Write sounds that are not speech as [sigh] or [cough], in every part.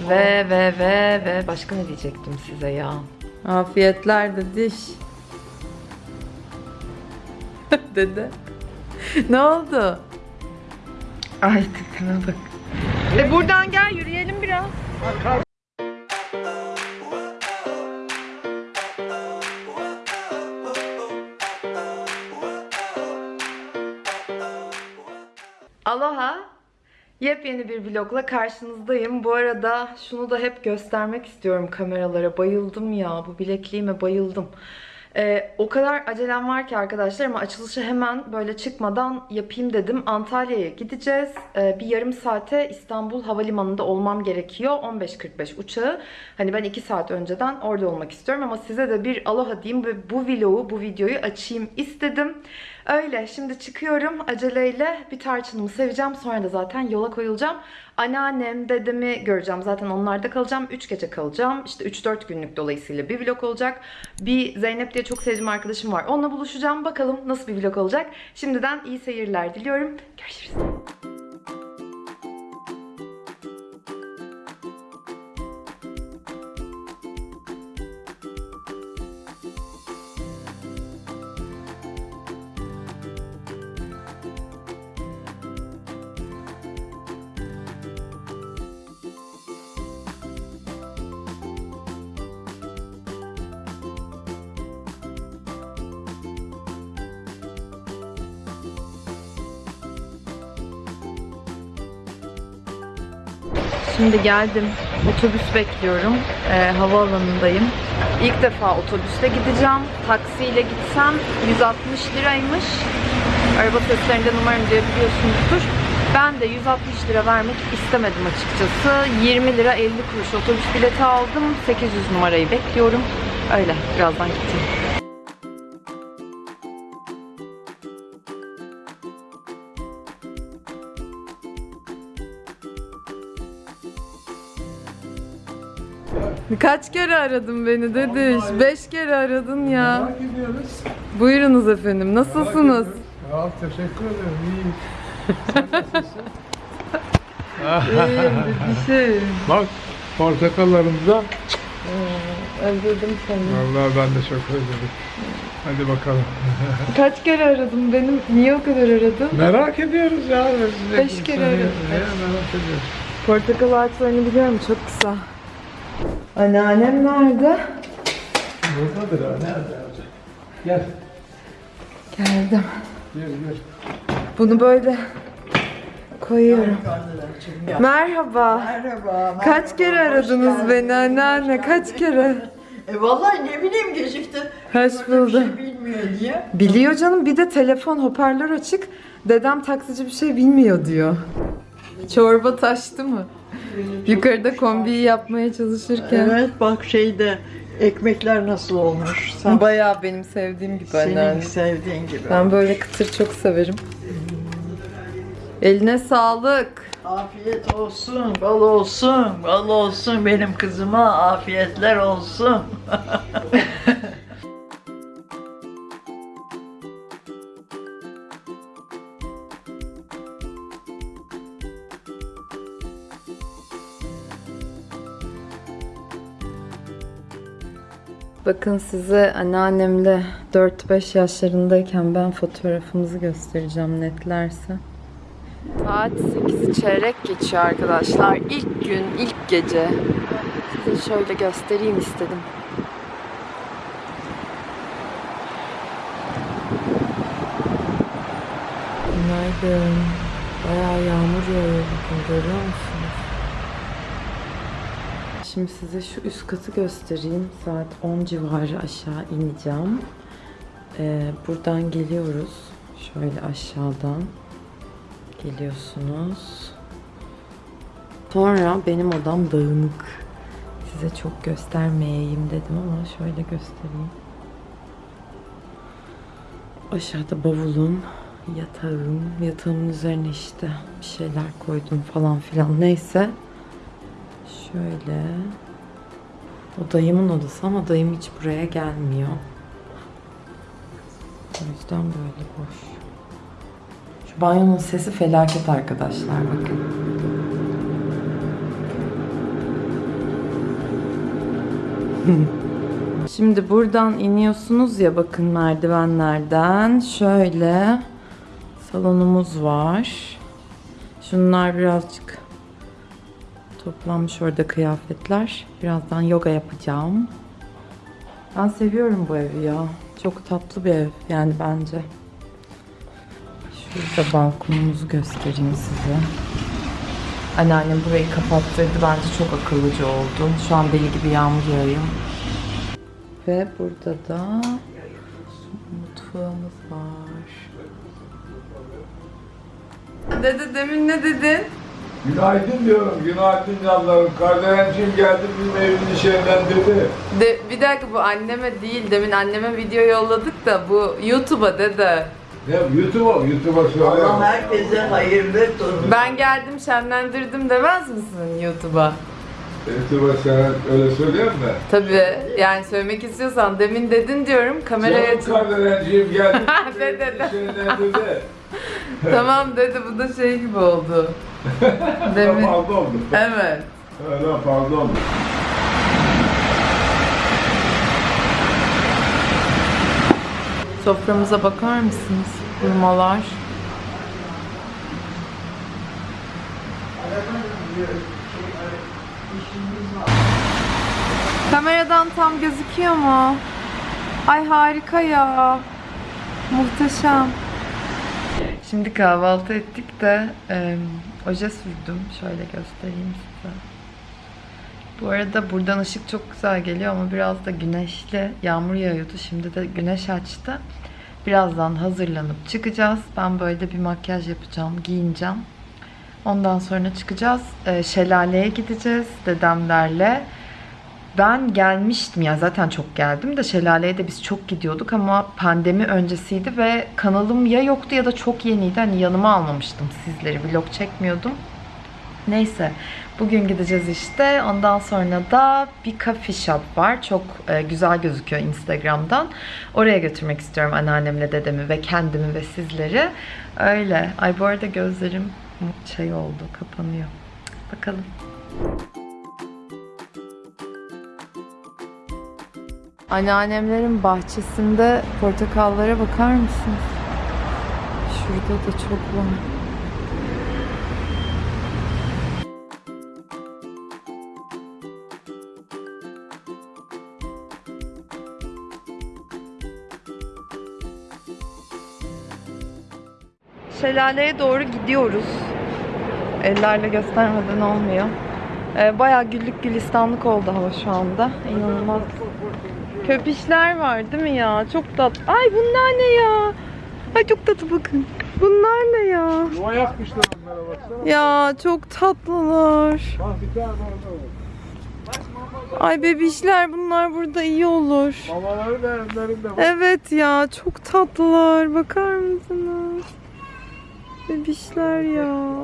Ve ve ve ve başka ne diyecektim size ya? Afiyetler de diş. [laughs] Dede. ne oldu? Ay tipime bak. E buradan gel yürüyelim biraz. Yepyeni bir vlogla karşınızdayım. Bu arada şunu da hep göstermek istiyorum kameralara. Bayıldım ya. Bu bilekliğime bayıldım. Ee, o kadar acelem var ki arkadaşlar ama açılışı hemen böyle çıkmadan yapayım dedim. Antalya'ya gideceğiz. Ee, bir yarım saate İstanbul Havalimanı'nda olmam gerekiyor. 15.45 uçağı. Hani ben 2 saat önceden orada olmak istiyorum ama size de bir aloha diyeyim ve bu vlogu, bu videoyu açayım istedim. Öyle şimdi çıkıyorum aceleyle bir tarçınımı seveceğim sonra da zaten yola koyulacağım. Anneannem, dedemi göreceğim zaten onlarda kalacağım. 3 gece kalacağım. İşte 3-4 günlük dolayısıyla bir vlog olacak. Bir Zeynep diye çok sevdiğim arkadaşım var. Onunla buluşacağım. Bakalım nasıl bir vlog olacak. Şimdiden iyi seyirler diliyorum. Görüşürüz. Şimdi geldim. Otobüs bekliyorum. Ee, havaalanındayım. İlk defa otobüste gideceğim. Taksiyle gitsem 160 liraymış. Araba seslerinden umarım duyabiliyorsunuzdur. Ben de 160 lira vermek istemedim açıkçası. 20 lira 50 kuruş otobüs bileti aldım. 800 numarayı bekliyorum. Öyle birazdan gideceğim. Kaç kere aradın beni dediş? Beş kere aradın ya. Merak ediyoruz. Buyurunuz efendim. Nasılsınız? Ya teşekkür ederim. İyiyim. Sen nasılsın? [laughs] İyiyim bir şey. Bak portakallarımıza. Özledim seni. Vallahi ben de çok özledim. Hadi bakalım. [laughs] Kaç kere aradın benim? Niye o kadar aradın? merak ediyoruz ya. Beş kere aradım. Merak ediyoruz. Portakal ağaçlarını biliyorum çok kısa. Anneannem nerede? Buradadır ha. Nerede olacak? Gel. Geldim. Gel gel. Bunu böyle koyuyorum. Merhaba. Merhaba. Kaç kere aradınız beni anneanne? Kaç kere? E vallahi ne bileyim gecikti. Hoş bulduk. şey bilmiyor diye. Biliyor canım bir de telefon hoparlör açık. Dedem taksici bir şey bilmiyor diyor. Çorba taştı mı? Yukarıda kombiyi yapmaya çalışırken. Evet bak şeyde ekmekler nasıl olmuş. Sen Bayağı benim sevdiğim gibi anneanne. senin sevdiğin gibi. Ben böyle kıtır çok severim. Eline sağlık. Afiyet olsun, bal olsun, bal olsun benim kızıma afiyetler olsun. [laughs] Bakın size anneannemle 4-5 yaşlarındayken ben fotoğrafımızı göstereceğim netlerse. Saat 8'i çeyrek geçiyor arkadaşlar. İlk gün, ilk gece. Size şöyle göstereyim istedim. Günaydın. Bayağı yağmur yağıyor bugün görüyor musunuz? Şimdi size şu üst katı göstereyim. Saat 10 civarı aşağı ineceğim. Ee, buradan geliyoruz. Şöyle aşağıdan geliyorsunuz. Sonra benim odam dağınık. Size çok göstermeyeyim dedim ama şöyle göstereyim. Aşağıda bavulum, yatağım, yatağımın üzerine işte bir şeyler koydum falan filan neyse. Şöyle. O dayımın odası ama dayım hiç buraya gelmiyor. O yüzden böyle boş. Şu banyonun sesi felaket arkadaşlar bakın. [laughs] Şimdi buradan iniyorsunuz ya bakın merdivenlerden. Şöyle salonumuz var. Şunlar birazcık toplanmış orada kıyafetler. Birazdan yoga yapacağım. Ben seviyorum bu evi ya. Çok tatlı bir ev yani bence. Şurada balkonumuzu göstereyim size. Anneannem burayı kapattırdı. Bence çok akıllıca oldu. Şu an deli gibi yağmur yağıyor. Ve burada da mutfağımız var. Dede demin ne dedin? Günaydın diyorum, günaydın canlarım. Kardeşim geldi bizim evini şenlendirdi. De, bir dakika bu anneme değil. Demin anneme video yolladık da bu YouTube'a dede. Ne YouTube'a, YouTube'a söyle. Allah herkese hayırlı torun. Ben geldim şenlendirdim demez misin YouTube'a? YouTube'a sen öyle söyleyeyim mi? Tabii yani söylemek istiyorsan demin dedin diyorum kameraya Canım kardeşim geldi [laughs] bizim De, de, evini de. şenlendirdi. Tamam dedi bu da şey gibi oldu. [laughs] Demin. fazla oldu. Evet. Öyle fazla oldu. Soframıza bakar mısınız? Hurmalar. Kameradan tam gözüküyor mu? Ay harika ya. Muhteşem. Şimdi kahvaltı ettik de e, oje sürdüm. Şöyle göstereyim size. Bu arada buradan ışık çok güzel geliyor ama biraz da güneşli. Yağmur yağıyordu. Şimdi de güneş açtı. Birazdan hazırlanıp çıkacağız. Ben böyle bir makyaj yapacağım, giyineceğim. Ondan sonra çıkacağız. Ee, şelaleye gideceğiz dedemlerle. Ben gelmiştim ya zaten çok geldim de şelaleye de biz çok gidiyorduk ama pandemi öncesiydi ve kanalım ya yoktu ya da çok yeniydi. Hani yanıma almamıştım sizleri. Vlog çekmiyordum. Neyse bugün gideceğiz işte. Ondan sonra da bir coffee shop var. Çok e, güzel gözüküyor Instagram'dan. Oraya götürmek istiyorum anneannemle dedemi ve kendimi ve sizleri. Öyle. Ay bu arada gözlerim şey oldu kapanıyor. Bakalım. Anneannemlerin bahçesinde portakallara bakar mısınız? Şurada da çok var. Şelaleye doğru gidiyoruz. Ellerle göstermeden olmuyor. Ee, bayağı güllük gülistanlık oldu hava şu anda. İnanılmaz. Köpüşler var değil mi ya? Çok tatlı. Ay bunlar ne ya? Ay çok tatlı bakın. Bunlar ne ya? Yuva yapmışlar onlara baksana. Ya çok tatlılar. Bak bir tane orada var. Ay bebişler bunlar burada iyi olur. Mamaları da evlerinde var. Evet ya çok tatlılar. Bakar mısınız? Bebişler ya.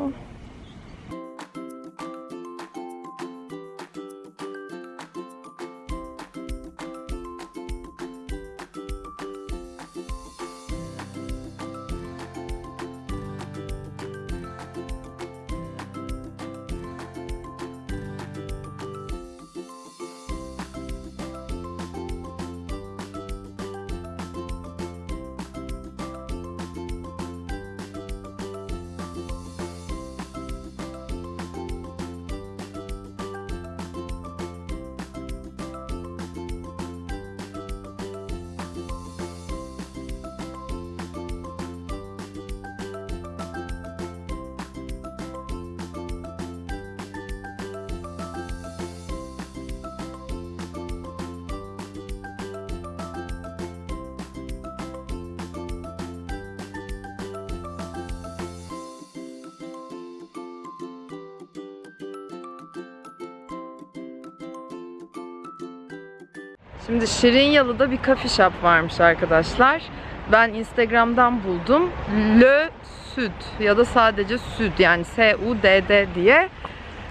Şimdi Şirinyalı'da bir coffee shop varmış arkadaşlar. Ben Instagram'dan buldum. Le Süd ya da sadece Süd yani S-U-D-D diye.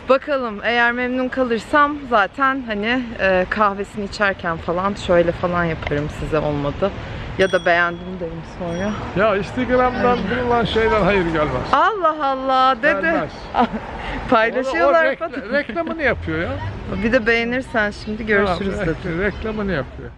Bakalım eğer memnun kalırsam zaten hani e, kahvesini içerken falan şöyle falan yaparım size olmadı. Ya da beğendim derim sonra. Ya Instagram'dan bulunan şeyden hayır gelmez. Allah Allah dede. Gelmez. [laughs] Paylaşıyorlar. O, o rekla- reklamını yapıyor ya. Bir de beğenirsen şimdi görüşürüz Ha, dedi. re- Reklamını yapıyor.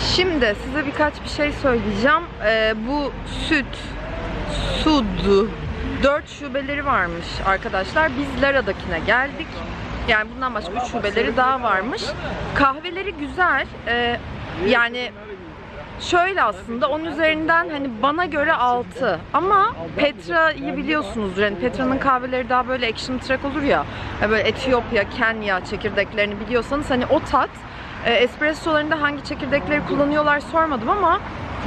Şimdi size birkaç bir şey söyleyeceğim. Ee, bu süt, sudu, dört şubeleri varmış arkadaşlar. Biz Lara'dakine geldik. Yani bundan başka üç şubeleri daha varmış. Kahveleri güzel. Ee, yani şöyle aslında onun üzerinden hani bana göre 6 ama Petra'yı biliyorsunuzdur. Yani Petra'nın kahveleri daha böyle action track olur ya. Yani Böyle Etiyopya, Kenya çekirdeklerini biliyorsanız hani o tat. E, espressolarında hangi çekirdekleri kullanıyorlar sormadım ama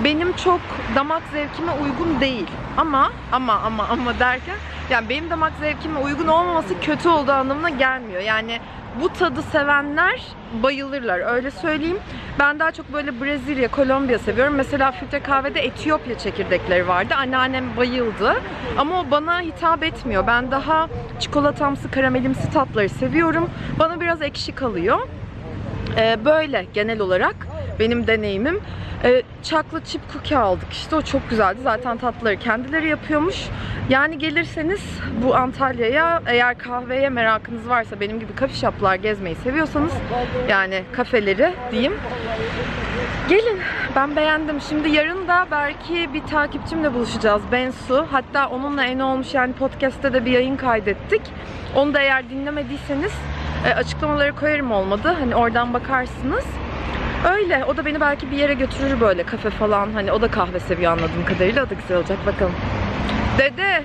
benim çok damak zevkime uygun değil. Ama ama ama ama derken yani benim damak zevkime uygun olmaması kötü olduğu anlamına gelmiyor. Yani bu tadı sevenler bayılırlar öyle söyleyeyim. Ben daha çok böyle Brezilya, Kolombiya seviyorum. Mesela filtre kahvede Etiyopya çekirdekleri vardı. Anneannem bayıldı. Ama o bana hitap etmiyor. Ben daha çikolatamsı, karamelimsi tatları seviyorum. Bana biraz ekşi kalıyor. Ee, böyle genel olarak benim deneyimim. Ee, chocolate chip cookie aldık işte o çok güzeldi. Zaten tatlıları kendileri yapıyormuş. Yani gelirseniz bu Antalya'ya eğer kahveye merakınız varsa benim gibi kafe shoplar gezmeyi seviyorsanız yani kafeleri diyeyim. Gelin ben beğendim. Şimdi yarın da belki bir takipçimle buluşacağız Bensu. Hatta onunla en olmuş yani podcast'te de bir yayın kaydettik. Onu da eğer dinlemediyseniz e, açıklamaları koyarım olmadı. Hani oradan bakarsınız. Öyle. O da beni belki bir yere götürür böyle kafe falan. Hani o da kahve seviyor anladığım kadarıyla. O da güzel olacak. Bakalım. Dede.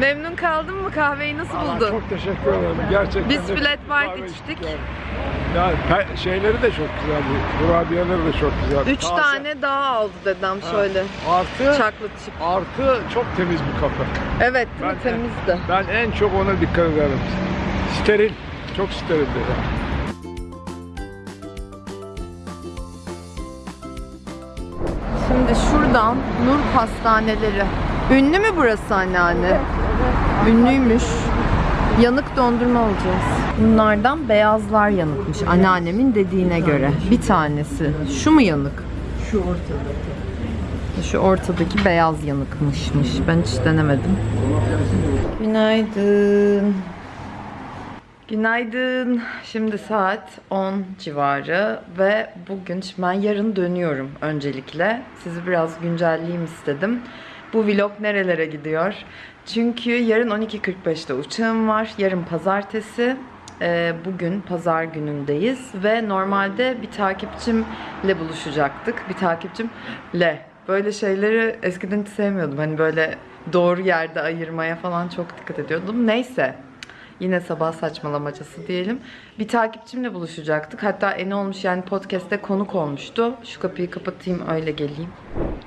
Memnun kaldın mı? Kahveyi nasıl Aa, buldun? Çok teşekkür ederim. Gerçekten Biz de flat white içtik. Yani, pe- şeyleri de çok güzeldi. Kurabiyeleri de çok güzeldi. Üç Taze. tane daha aldı dedem şöyle. Artı Chocolate chip. artı çok temiz bir kafe. Evet değil mi? Ben- Temizdi. Ben en çok ona dikkat ederim. Steril. Çok sterildi. Şimdi şuradan Nur Pastaneleri. Ünlü mü burası anneanne? Ünlüymüş. Yanık dondurma alacağız. Bunlardan beyazlar yanıkmış anneannemin dediğine göre. Bir tanesi. Şu mu yanık? Şu ortada. Şu ortadaki beyaz yanıkmışmış. Ben hiç denemedim. Günaydın. Günaydın. Şimdi saat 10 civarı ve bugün ben yarın dönüyorum öncelikle. Sizi biraz güncelleyeyim istedim. Bu vlog nerelere gidiyor? Çünkü yarın 12.45'te uçağım var. Yarın pazartesi. Ee, bugün pazar günündeyiz ve normalde bir takipçimle buluşacaktık. Bir takipçimle. Böyle şeyleri eskiden sevmiyordum. Hani böyle doğru yerde ayırmaya falan çok dikkat ediyordum. Neyse. Yine sabah saçmalamacası diyelim. Bir takipçimle buluşacaktık. Hatta en olmuş yani podcast'te konuk olmuştu. Şu kapıyı kapatayım öyle geleyim.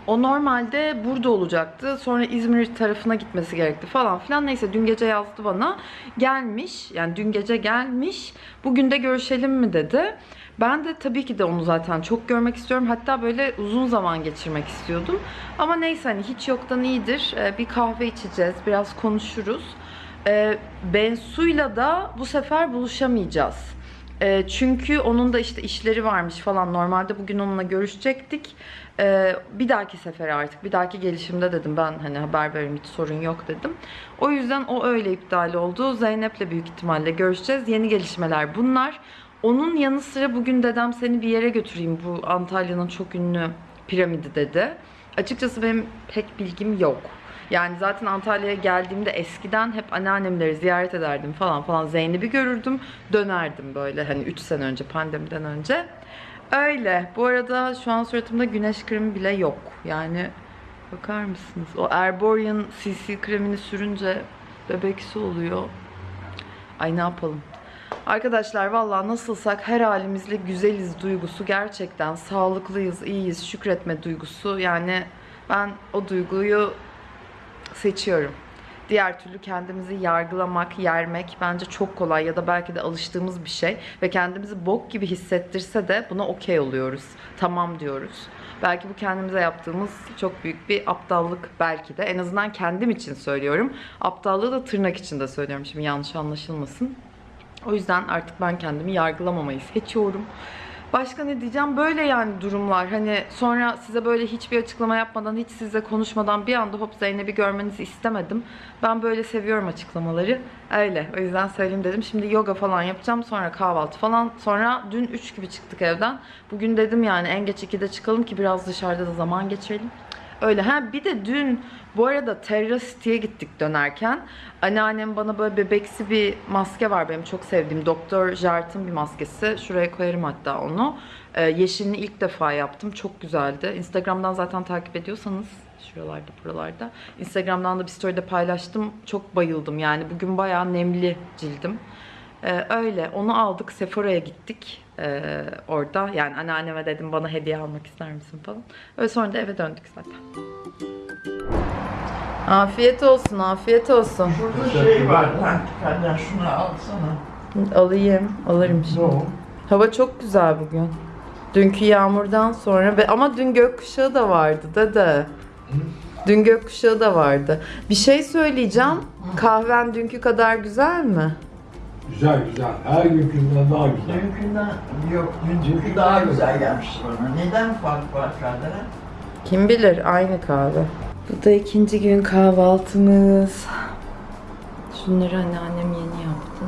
O normalde burada olacaktı. Sonra İzmir tarafına gitmesi gerekti falan filan. Neyse dün gece yazdı bana. Gelmiş. Yani dün gece gelmiş. Bugün de görüşelim mi dedi. Ben de tabii ki de onu zaten çok görmek istiyorum. Hatta böyle uzun zaman geçirmek istiyordum. Ama neyse hani hiç yoktan iyidir. Ee, Bir kahve içeceğiz. Biraz konuşuruz. Ee, Bensu'yla da bu sefer buluşamayacağız. Ee, çünkü onun da işte işleri varmış falan. Normalde bugün onunla görüşecektik. Ee, bir dahaki sefer artık, bir dahaki gelişimde dedim ben hani haber veririm hiç sorun yok dedim. O yüzden o öyle iptal oldu. Zeynep'le büyük ihtimalle görüşeceğiz. Yeni gelişmeler bunlar. Onun yanı sıra bugün dedem seni bir yere götüreyim. Bu Antalya'nın çok ünlü piramidi dedi. Açıkçası benim pek bilgim yok. Yani zaten Antalya'ya geldiğimde eskiden hep anneannemleri ziyaret ederdim falan falan. Zeynep'i görürdüm, dönerdim böyle hani 3 sene önce pandemiden önce. Öyle. Bu arada şu an suratımda güneş kremi bile yok. Yani bakar mısınız? O Erborian CC kremini sürünce bebeksi oluyor. Ay ne yapalım? Arkadaşlar vallahi nasılsak her halimizle güzeliz duygusu gerçekten sağlıklıyız, iyiyiz, şükretme duygusu. Yani ben o duyguyu seçiyorum. Diğer türlü kendimizi yargılamak, yermek bence çok kolay ya da belki de alıştığımız bir şey ve kendimizi bok gibi hissettirse de buna okey oluyoruz. Tamam diyoruz. Belki bu kendimize yaptığımız çok büyük bir aptallık belki de. En azından kendim için söylüyorum. Aptallığı da tırnak içinde söylüyorum şimdi yanlış anlaşılmasın. O yüzden artık ben kendimi yargılamamayı seçiyorum. Başka ne diyeceğim? Böyle yani durumlar. Hani sonra size böyle hiçbir açıklama yapmadan, hiç size konuşmadan bir anda hop Zeynep'i görmenizi istemedim. Ben böyle seviyorum açıklamaları. Öyle. O yüzden söyleyeyim dedim. Şimdi yoga falan yapacağım. Sonra kahvaltı falan. Sonra dün 3 gibi çıktık evden. Bugün dedim yani en geç 2'de çıkalım ki biraz dışarıda da zaman geçirelim. Öyle. Ha bir de dün bu arada Terra City'ye gittik dönerken. Anneannem bana böyle bebeksi bir maske var benim çok sevdiğim. Doktor Jart'ın bir maskesi. Şuraya koyarım hatta onu. Ee, yeşilini ilk defa yaptım. Çok güzeldi. Instagram'dan zaten takip ediyorsanız şuralarda buralarda. Instagram'dan da bir story'de paylaştım. Çok bayıldım yani. Bugün bayağı nemli cildim. Ee, öyle. Onu aldık. Sephora'ya gittik. Ee, orada. Yani anneanneme dedim bana hediye almak ister misin falan. Öyle sonra da eve döndük zaten. Afiyet olsun, afiyet olsun. Burada şey var lan. Benden şunu alsana. Alayım, alırım şimdi. Hava çok güzel bugün. Dünkü yağmurdan sonra ve ama dün gökkuşağı da vardı dede. Dün gökkuşağı da vardı. Bir şey söyleyeceğim. Kahven dünkü kadar güzel mi? Güzel güzel. Her günkünden daha güzel. Dünkünden yok. Dünkü daha güzel gelmişti bana. Neden fark var Kadir'e? Kim bilir aynı kahve. Bu da ikinci gün kahvaltımız. Şunları anneannem yeni yaptı.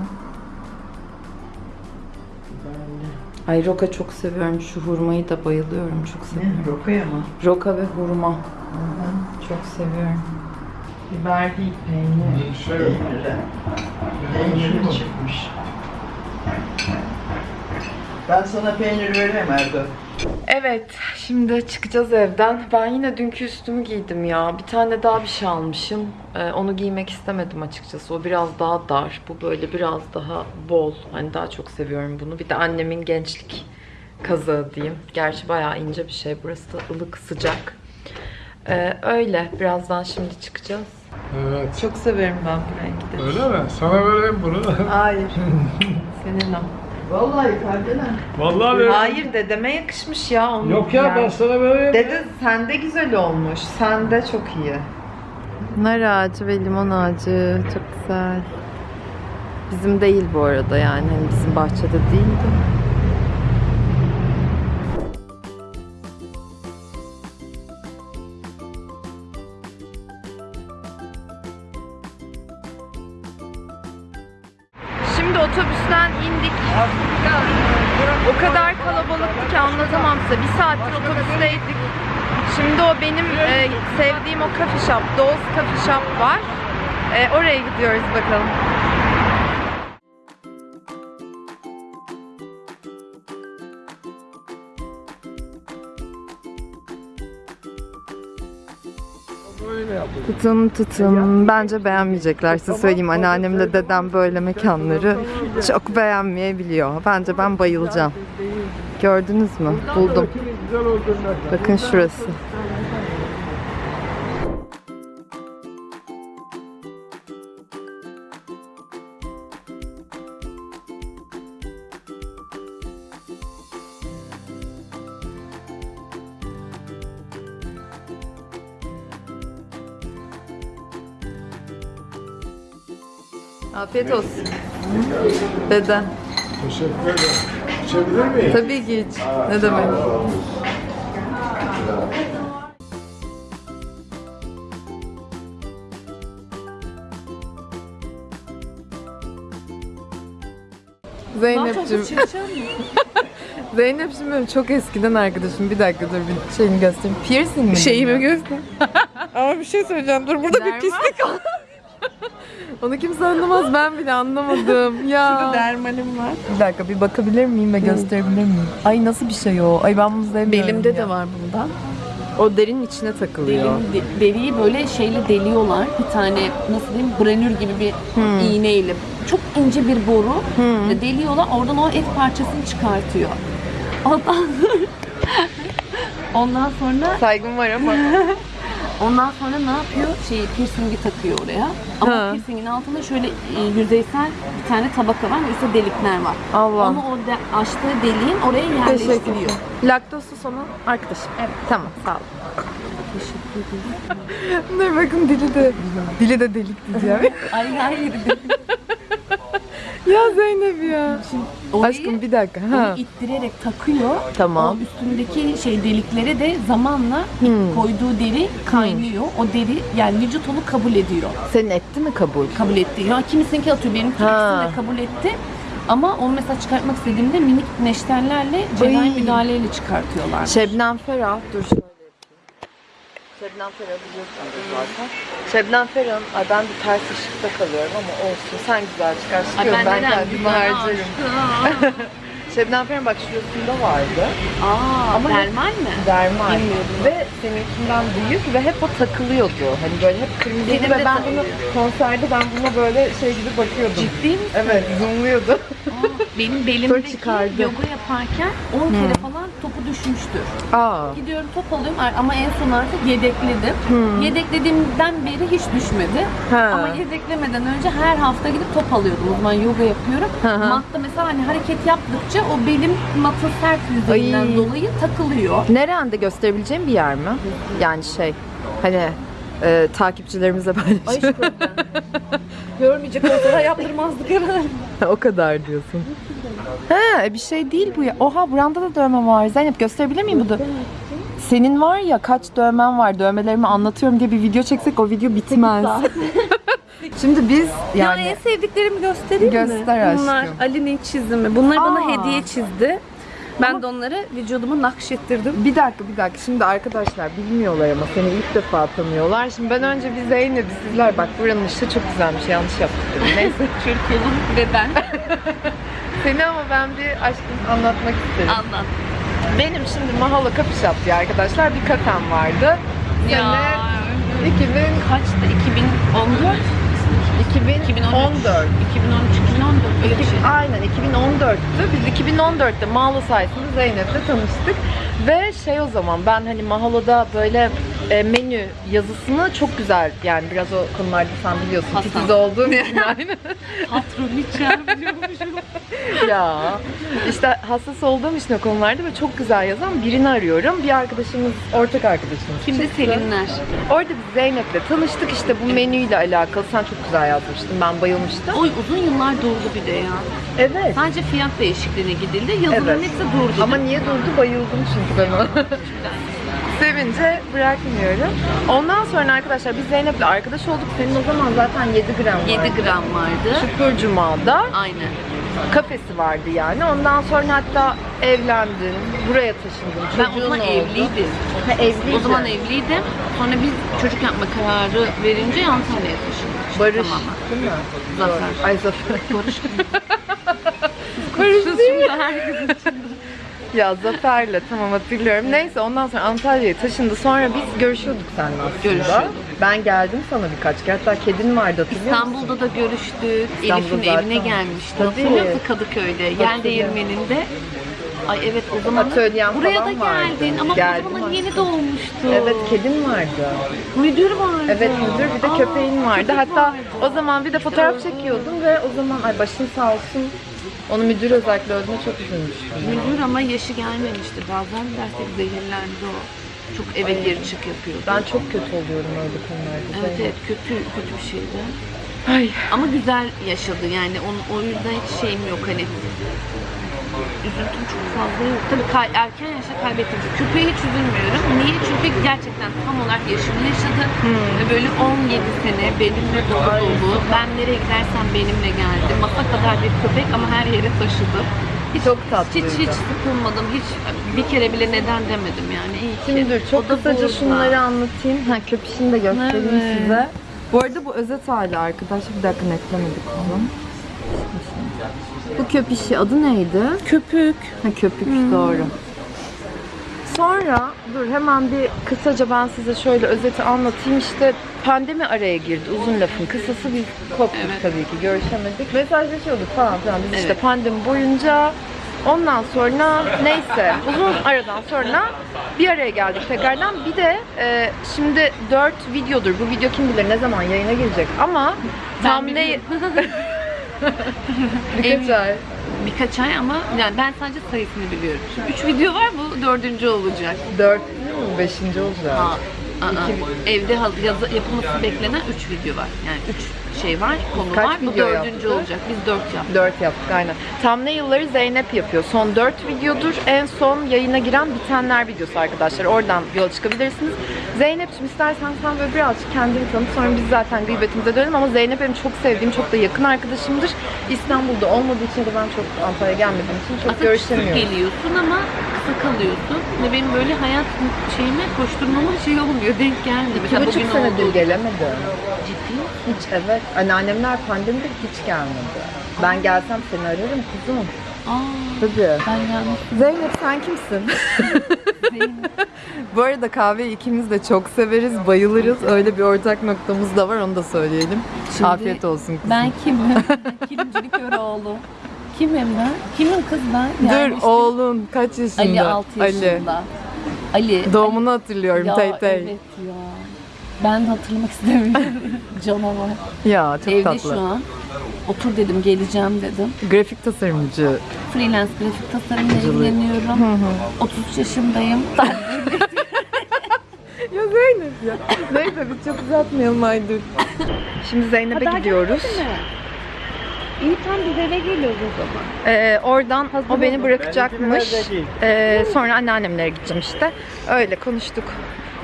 Ay roka çok seviyorum. Şu hurmayı da bayılıyorum. Çok seviyorum. Ne? Rokuya mı? Roka ve hurma. Çok seviyorum. Biber değil peynir. Şey, Peyniri. Peyniri çıkmış. Ben sana peynir vereyim Erdo. Evet, şimdi çıkacağız evden. Ben yine dünkü üstümü giydim ya. Bir tane daha bir şey almışım. Ee, onu giymek istemedim açıkçası. O biraz daha dar. Bu böyle biraz daha bol. Hani daha çok seviyorum bunu. Bir de annemin gençlik kazağı diyeyim. Gerçi bayağı ince bir şey. Burası da ılık, sıcak. Ee, öyle. Birazdan şimdi çıkacağız. Evet. Çok severim ben bu rengi de. Öyle mi? Sana vereyim bunu. [laughs] Hayır. [laughs] Senin o. Vallahi Kadir'e. Vallahi vereyim. Hayır dedeme yakışmış ya. Onun Yok ya yani. ben sana vereyim. Dede sende güzel olmuş. Sende çok iyi. Nar ağacı ve limon ağacı çok güzel. Bizim değil bu arada yani hani bizim bahçede değil oraya gidiyoruz bakalım. Tutun tutun. Bence beğenmeyecekler. Size söyleyeyim anneannemle dedem böyle mekanları çok beğenmeyebiliyor. Bence ben bayılacağım. Gördünüz mü? Buldum. Bakın şurası. Afiyet olsun. Dede. Teşekkür ederim. İçebilir miyim? Tabii ki hiç. Ne demek? Zeynep'cim. [laughs] Zeynep'cim benim çok eskiden arkadaşım. Bir dakika dur bir şeyini göstereyim. Piercing mi? Şeyimi göster. [laughs] Ama bir şey söyleyeceğim. Dur burada bir Derman. pislik var. Onu kimse anlamaz. Ben bile anlamadım. [laughs] Ya. Dermalim var. Bir dakika bir bakabilir miyim ve gösterebilir miyim? Ay nasıl bir şey o? Ay ben bunu sevmiyorum Belimde ya. de var bundan. O derinin içine takılıyor. Derin, de- deriyi böyle şeyle deliyorlar. Bir tane nasıl diyeyim branür gibi bir iğneyle. Çok ince bir boru deliyorlar. Oradan o et parçasını çıkartıyor. Ondan Ondan sonra Saygım var ama. [laughs] ondan sonra ne yapıyor? Şey piercingi takıyor oraya. Ama Ha. piercingin altında şöyle e, yüzeysel bir tane tabaka var ve üstte delikler var. Allah. Onu o de- açtığı deliğin oraya Teşekkür yerleştiriyor. ederim. Laktozsuz onun arkadaşım. Evet. Tamam sağ ol. [laughs] ne bakın dili de dili de delik diyeceğim. Ay hayır. Ya Zeynep ya. Orayı- Aşkım bir dakika. Ha. Onu ittirerek takıyor. Tamam. O üstündeki şey deliklere de zamanla Hmm. koyduğu deri kaynıyor. O deri yani vücut onu kabul ediyor. Senin etti mi kabul? Kabul etti. Ya kimisinki atıyor. Benim de kabul etti. Ama onu mesela çıkartmak istediğimde minik neşterlerle cerrahi müdahaleyle çıkartıyorlar. Şebnem Ferah. Dur şöyle. Şebnem Ferah biliyorsunuz zaten. Şebnem Ferah'ın, ay ben bir ters ışıkta kalıyorum ama olsun. Sen güzel çıkar. Ay Çıkıyorum ben, neden kendimi harcarım. [laughs] Şebnem Ferah'ın bak şurasında vardı. Aa, Ama dermal mi? Dermal. Bilmiyordum. Ve seninkinden büyük ve hep o takılıyordu. Hani böyle hep Benim ve ben bunu konserde ben buna böyle şey gibi bakıyordum. Ciddi misin? Evet, zoomluyordu. Benim belimdeki yoga yaparken 10 kere falan topu düşmüştür. Aa. Gidiyorum top alıyorum ama en son artık yedekledim. Yedeklediğimden beri hiç düşmedi. Ha. Ama yedeklemeden önce her hafta gidip top alıyordum. O zaman yoga yapıyorum. Hı hı. Matta mesela hani hareket yaptıkça o belim matın sert yüzeyinden Ay. dolayı takılıyor. Nerende gösterebileceğim bir yer mi? Yani şey, hani e, takipçilerimize paylaşıyor. Görmeyecek olsalar yaptırmazdık herhalde. [laughs] o kadar diyorsun. He, bir şey değil bu ya. Oha buranda da dövme var. Zeynep gösterebilir miyim bu da? Senin var ya kaç dövmen var, dövmelerimi anlatıyorum diye bir video çeksek o video bitmez. [laughs] Şimdi biz Yani yani en sevdiklerimi göstereyim mi? Göster aşkım. Bunlar Ali'nin çizimi. Bunları bana Aa. hediye çizdi. Ben de onları vücuduma nakşettirdim. Bir dakika bir dakika şimdi arkadaşlar bilmiyorlar ama seni ilk defa tanıyorlar. Şimdi ben önce bir Zeynep'i sizler bak buranın ışığı çok güzelmiş yanlış yaptık dedim. [laughs] Neyse Türkiye'nin ve ben. [laughs] seni ama ben bir aşkım anlatmak isterim. Anlat. Benim şimdi Mahala Shop diye arkadaşlar bir kafem vardı. Sene 2000, kaçtı? 2014? 2014. 2013, 2014 öyle bir şey. Aynen 2014'tü. Biz 2014'te Mahalo sayesinde Zeynep'le tanıştık. Ve şey o zaman ben hani Mahalo'da böyle e, menü yazısını çok güzel yani biraz o konularda sen biliyorsun Hasan. titiz olduğum için [laughs] aynı. Patron hiç biliyormuşum. [laughs] ya işte hassas olduğum için o konularda ve çok güzel yazan birini arıyorum. Bir arkadaşımız, ortak arkadaşımız. Çıktı. Selinler. Orada biz Zeynep'le tanıştık işte bu menüyle alakalı. Sen çok güzel yazmıştın. Ben bayılmıştım. Oy uzun yıllar durdu bir de ya. Evet. Sadece fiyat değişikliğine gidildi. Yazıların Evet. hepsi durdu. Ama niye durdu? Bayıldım çünkü ben ona. [laughs] Sevince bırakmıyorum. Ondan sonra arkadaşlar biz Zeynep'le arkadaş olduk. Senin o zaman zaten 7 gram vardı. 7 gram vardı. Şükür Cuma'da Aynen. kafesi vardı yani. Ondan sonra hatta evlendin, buraya taşındın. Ben o çocuğun zaman oldu. evliydim. Ha, evliydin. O zaman evliydim. Sonra biz çocuk yapma kararı verince Antalya'ya taşındık. Barış tamamen. değil mi? Zafer. Ay Zafer. Barış [laughs] Barış değil. Şimdi herkes Ya Zafer'le tamam hatırlıyorum. Neyse ondan sonra Antalya'ya taşındı. Sonra biz görüşüyorduk seninle aslında. Görüşüyorduk. Ben geldim sana birkaç kere. Hatta kedin vardı hatırlıyor musun? İstanbul'da da görüştük. İstanbul'da Elif'in zaten. evine gelmişti. Tabii. Hatırlıyor musun Kadıköy'de? Yel değirmeninde. Ay evet o zaman Atölyen buraya da falan vardı. geldin ama Geldim o zaman yeni doğmuştu. Evet kedin vardı. Müdür vardı. Evet müdür bir de Aa, köpeğin vardı. köpek Hatta vardı. o zaman bir de fotoğraf çekiyordum ve o zaman ay başın sağ olsun. Onu müdür özellikle öldüğüne çok üzülmüştüm. Müdür ama yaşı gelmemişti. Bazen dersek zehirlendi o. Çok eve gir çık yapıyordu. Ben çok kötü oluyorum öyle konularda. Evet evet kötü kötü bir şeydi. Ay. Ama güzel yaşadı yani onun, o yüzden hiç şeyim yok hani. Üzüntüm çok fazla yok. Tabii kay- erken yaşta kaybettim. Köpeğe hiç üzülmüyorum. Niye? Çünkü gerçekten tam olarak yaşını yaşadı. Ve böyle 17 sene benimle dolu dolu. Ben nereye gidersem benimle geldi. Masa kadar bir köpek ama her yere taşıdı. Hiç, Çok tatlıydı. Hiç hiç sıkılmadım. Hiç bir kere bile neden demedim yani. İyi ki. Şimdi çok kısaca şunları anlatayım. Ha köpüşünü de göstereyim Evet. size. Bu arada bu özet hali arkadaşlar. Bir dakika netlemedik bunu. Bu köpüşü adı neydi? Köpük. Ha köpük doğru. Sonra dur hemen bir kısaca ben size şöyle özeti anlatayım. İşte pandemi araya girdi. Uzun lafın kısası biz koptuk Evet. tabii ki. Görüşemedik. Mesajlaşıyorduk falan filan. Biz işte Evet. pandemi boyunca ondan sonra neyse uzun aradan sonra bir araya geldik tekrardan. Bir de e, şimdi 4 videodur. Bu video kim bilir ne zaman yayına gelecek ama Ben tam ne. [laughs] birkaç ay. Birkaç ay ama yani ben sadece sayısını biliyorum. Şimdi üç video var bu dördüncü olacak. 4 beşinci olacak. Ha, aa, evde haz- yazı, yapılması beklenen 3 video var. Yani 3 şey var, konu Kaç var. Bu video dördüncü yaptık? olacak. Biz 4 yaptık. 4 yaptık aynen. Thumbnail'ları Zeynep yapıyor. Son 4 videodur. En son yayına giren bitenler videosu arkadaşlar. Oradan yola çıkabilirsiniz. Zeynep'ciğim istersen sen böyle birazcık kendini tanıt. Sonra biz zaten gıybetimize dönelim ama Zeynep benim çok sevdiğim, çok da yakın arkadaşımdır. İstanbul'da olmadığı için de ben çok Antalya'ya gelmediğim için çok Aslında görüşemiyorum. geliyorsun ama kısa kalıyorsun. Ve benim böyle hayat şeyime koşturmama şey olmuyor. Denk geldi. İki buçuk senedir gelemedim. Ciddi? Hiç evet. Anneannemler pandemide hiç gelmedi. Ben gelsem seni ararım kuzum. Aa, Tabii. ben yalnız Zeynep sen kimsin? [laughs] Bu arada kahveyi ikimiz de çok severiz, bayılırız. Öyle bir ortak noktamız da var, onu da söyleyelim. Şimdi Afiyet olsun kızım. Ben kimim? Kilimcilik Köroğlu. Kimim ben? Kimim kız ben? Yani Dur işte oğlun kaç yaşında? Ali 6 yaşında. Ali. Doğumunu hatırlıyorum ya, tey tey. Evet ya. Ben hatırlamak istemiyorum. [laughs] Canavar. Ya çok Evde tatlı. şu an. Otur dedim geleceğim dedim. Grafik tasarımcı. Freelance grafik tasarımla ilgileniyorum. 33 yaşındayım. [laughs] Ya Zeynep ya. Neyse biz çok uzatmayalım Aydır. Şimdi Zeynep'e gidiyoruz. İyi tam biz eve geliyoruz o zaman. Ee, oradan o beni bırakacakmış. Ee, sonra anneannemlere gideceğim işte. Öyle konuştuk.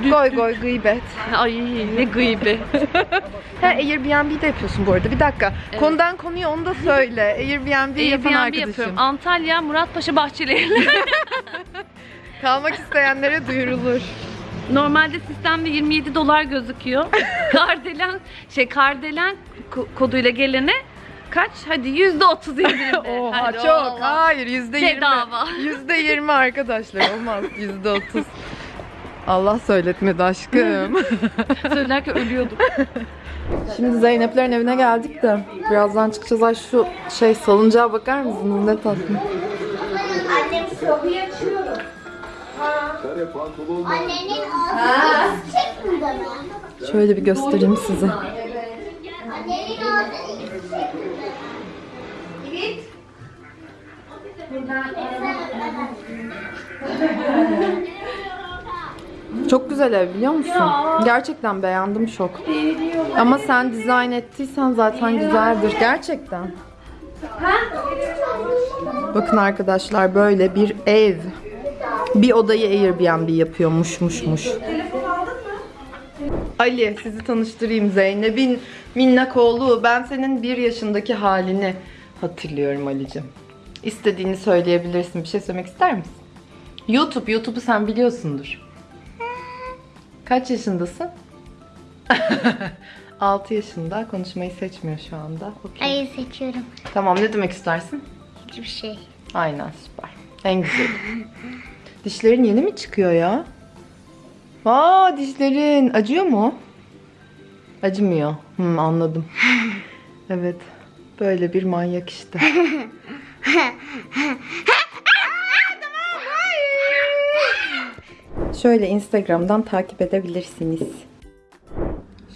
Goy goy gıybet. Ay ne gıybe. [laughs] Ha Airbnb'de yapıyorsun bu arada. Bir dakika. Konudan konuya onu da söyle. [laughs] Airbnb, yapan Airbnb arkadaşım. yapıyorum. Antalya Muratpaşa Bahçeli. [laughs] Kalmak isteyenlere duyurulur. Normalde sistemde 27 dolar gözüküyor. Kardelen şey Kardelen ko- koduyla gelene kaç? Hadi yüzde otuz indirimde. Oha Hadi çok. oğlum. Hayır yüzde yirmi. Bedava. Yüzde yirmi arkadaşlar. Olmaz. Yüzde otuz. Allah söyletmedi aşkım. [laughs] Söylerken ölüyordum. Şimdi Zeynep'lerin evine geldik de birazdan çıkacağız. Ay şu şey salıncağa bakar mısınız? Ne tatlı. Annem kapıyı açıyorum. Annenin ağzını çek burada mı? Şöyle bir göstereyim size. Annenin burada. Evet. Çok güzel ev biliyor musun? Gerçekten beğendim çok. Ama sen dizayn ettiysen zaten güzeldir. Gerçekten. Bakın arkadaşlar böyle bir ev. Bir odayı Airbnb yapıyormuşmuşmuş. Ali sizi tanıştırayım Zeynep'in minnak oğlu. Ben senin bir yaşındaki halini hatırlıyorum Ali'cim. İstediğini söyleyebilirsin. Bir şey söylemek ister misin? YouTube, YouTube'u sen biliyorsundur. Kaç yaşındasın? [laughs] 6 yaşında. Konuşmayı seçmiyor şu anda. Okey. Ayı seçiyorum. Tamam ne demek istersin? Hiçbir şey. Aynen süper. En güzeli. Dişlerin yeni mi çıkıyor ya? Aa dişlerin acıyor mu? Acımıyor. Hmm, anladım. [laughs] evet. Böyle bir manyak işte. [laughs] Şöyle Instagram'dan takip edebilirsiniz.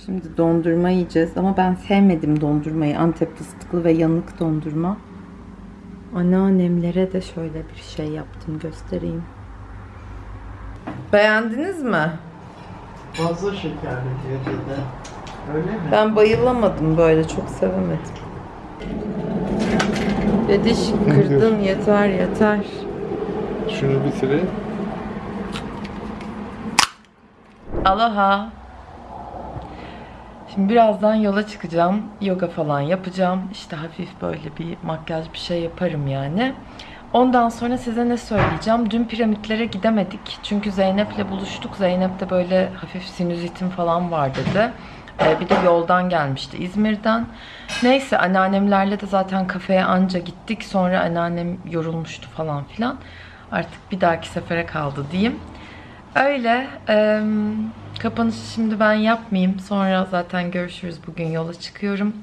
Şimdi dondurma yiyeceğiz ama ben sevmedim dondurmayı. Antep fıstıklı ve yanık dondurma. Anneannemlere de şöyle bir şey yaptım göstereyim. Beğendiniz mi? Fazla şekerli diyor dede. Öyle mi? Ben bayılamadım böyle çok sevemedim. Dediş kırdın yeter yeter. Şunu bitireyim. Aloha. Şimdi birazdan yola çıkacağım. Yoga falan yapacağım. İşte hafif böyle bir makyaj bir şey yaparım yani. Ondan sonra size ne söyleyeceğim? Dün piramitlere gidemedik. Çünkü Zeynep'le buluştuk. Zeynep de böyle hafif sinüzitim falan var dedi. Ee, bir de yoldan gelmişti İzmir'den. Neyse anneannemlerle de zaten kafeye anca gittik. Sonra anneannem yorulmuştu falan filan. Artık bir dahaki sefere kaldı diyeyim. Öyle. eee, kapanışı şimdi ben yapmayayım. Sonra zaten görüşürüz. Bugün yola çıkıyorum.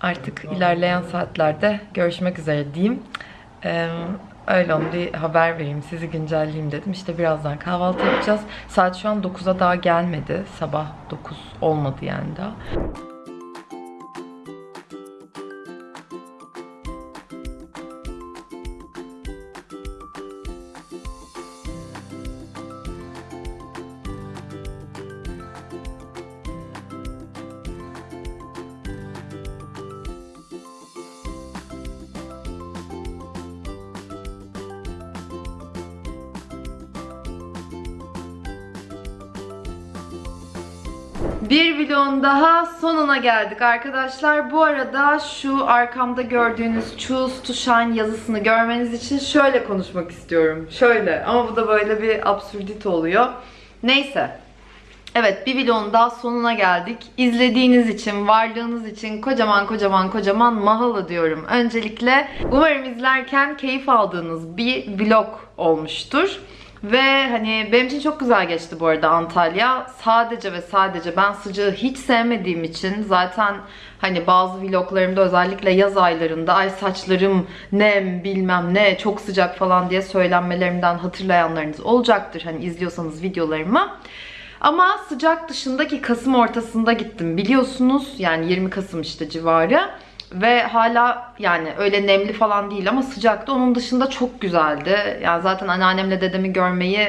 Artık ilerleyen saatlerde görüşmek üzere diyeyim. Eee, öyle onu bir haber vereyim. Sizi güncelleyeyim dedim. İşte birazdan kahvaltı yapacağız. Saat şu an 9'a daha gelmedi. Sabah 9 olmadı yani daha. Bir vlogun daha sonuna geldik arkadaşlar. Bu arada şu arkamda gördüğünüz Choose to Shine yazısını görmeniz için şöyle konuşmak istiyorum. Şöyle ama bu da böyle bir absürdite oluyor. Neyse. Evet bir vlogun daha sonuna geldik. İzlediğiniz için, varlığınız için kocaman kocaman kocaman mahalo diyorum. Öncelikle umarım izlerken keyif aldığınız bir vlog olmuştur. Ve hani benim için çok güzel geçti bu arada Antalya. Sadece ve sadece ben sıcağı hiç sevmediğim için zaten hani bazı vloglarımda özellikle yaz aylarında ay saçlarım nem bilmem ne çok sıcak falan diye söylenmelerimden hatırlayanlarınız olacaktır. Hani izliyorsanız videolarımı. Ama sıcak dışındaki Kasım ortasında gittim biliyorsunuz. Yani 20 Kasım işte civarı. Ve hala yani öyle nemli falan değil ama sıcaktı. Onun dışında çok güzeldi. Yani zaten anneannemle dedemi görmeyi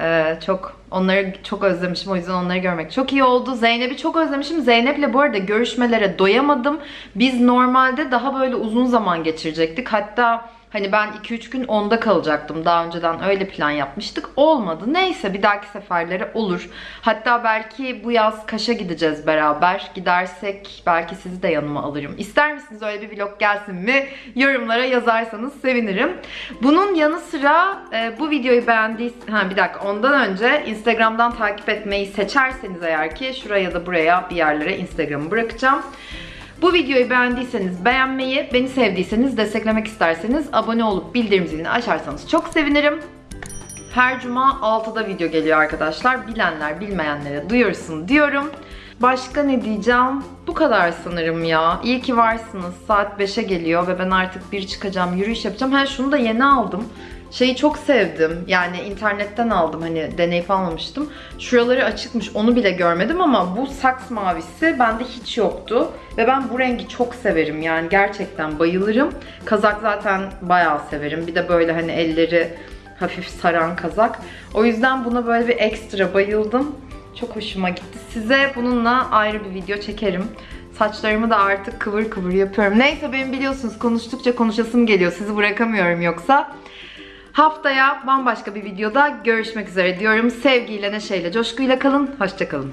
e, çok onları çok özlemişim. O yüzden onları görmek çok iyi oldu. Zeynep'i çok özlemişim. Zeynep'le bu arada görüşmelere doyamadım. Biz normalde daha böyle uzun zaman geçirecektik. Hatta Hani ben 2-3 gün onda kalacaktım. Daha önceden öyle plan yapmıştık. Olmadı. Neyse bir dahaki seferlere olur. Hatta belki bu yaz Kaş'a gideceğiz beraber. Gidersek belki sizi de yanıma alırım. İster misiniz öyle bir vlog gelsin mi? Yorumlara yazarsanız sevinirim. Bunun yanı sıra e, bu videoyu beğendiyseniz... Ha bir dakika ondan önce Instagram'dan takip etmeyi seçerseniz eğer ki şuraya da buraya bir yerlere Instagram'ı bırakacağım. Bu videoyu beğendiyseniz beğenmeyi, beni sevdiyseniz, desteklemek isterseniz abone olup bildirim zilini açarsanız çok sevinirim. Her cuma 6'da video geliyor arkadaşlar. Bilenler bilmeyenlere duyursun diyorum. Başka ne diyeceğim? Bu kadar sanırım ya. İyi ki varsınız. Saat 5'e geliyor ve ben artık bir çıkacağım, yürüyüş yapacağım. Ha şunu da yeni aldım. Şeyi çok sevdim. Yani internetten aldım hani deneyip almamıştım. Şuraları açıkmış onu bile görmedim ama bu saks mavisi bende hiç yoktu. Ve ben bu rengi çok severim yani gerçekten bayılırım. Kazak zaten bayağı severim. Bir de böyle hani elleri hafif saran kazak. O yüzden buna böyle bir ekstra bayıldım. Çok hoşuma gitti. Size bununla ayrı bir video çekerim. Saçlarımı da artık kıvır kıvır yapıyorum. Neyse benim biliyorsunuz konuştukça konuşasım geliyor. Sizi bırakamıyorum yoksa. Haftaya bambaşka bir videoda görüşmek üzere diyorum. Sevgiyle, neşeyle, coşkuyla kalın. Hoşçakalın.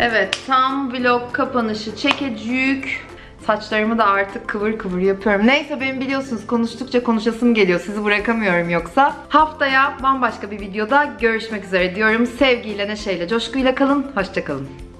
Evet, tam vlog kapanışı çekecük. Saçlarımı da artık kıvır kıvır yapıyorum. Neyse benim biliyorsunuz konuştukça konuşasım geliyor. Sizi bırakamıyorum yoksa. Haftaya bambaşka bir videoda görüşmek üzere diyorum. Sevgiyle, neşeyle, coşkuyla kalın. Hoşçakalın.